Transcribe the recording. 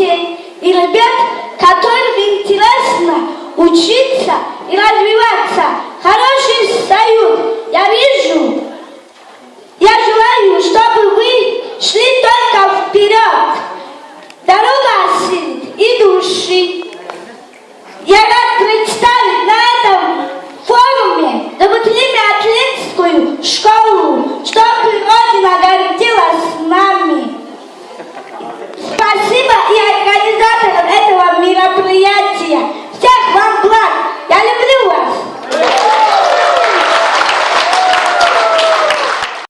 детей и ребят, которым интересно учиться и развиваться. хорошие стают. я вижу. Я желаю, чтобы вы шли только вперед. Дорога сил и души. Я рад представить на этом форуме, да